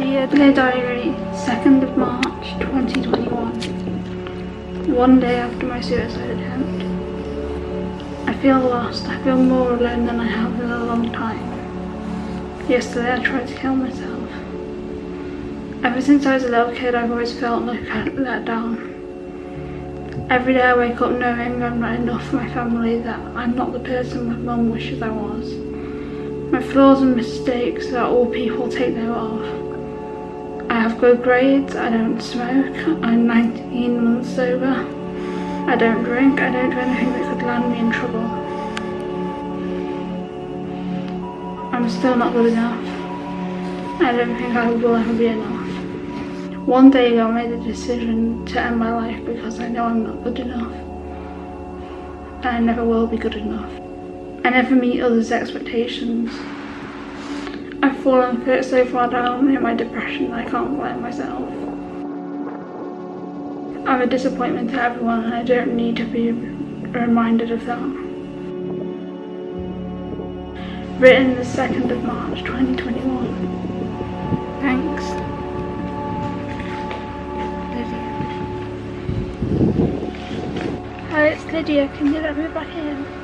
Lydia, Dear Diary, 2nd of March 2021. One day after my suicide attempt. I feel lost, I feel more alone than I have in a long time. Yesterday I tried to kill myself. Ever since I was a little kid I've always felt like I let down. Every day I wake up knowing I'm not enough for my family, that I'm not the person my mum wishes I was. My flaws and mistakes that all people take note of. I have good grades, I don't smoke, I'm 19 months sober. I don't drink, I don't do anything that could land me in trouble. I'm still not good enough. I don't think I will ever be enough. One day I made the decision to end my life because I know I'm not good enough. And I never will be good enough. I never meet others' expectations. I've fallen so far down in my depression I can't blame myself. I'm a disappointment to everyone and I don't need to be reminded of that. Written the 2nd of March 2021. Thanks. Lydia. Hi, it's Lydia. Can you let me back in?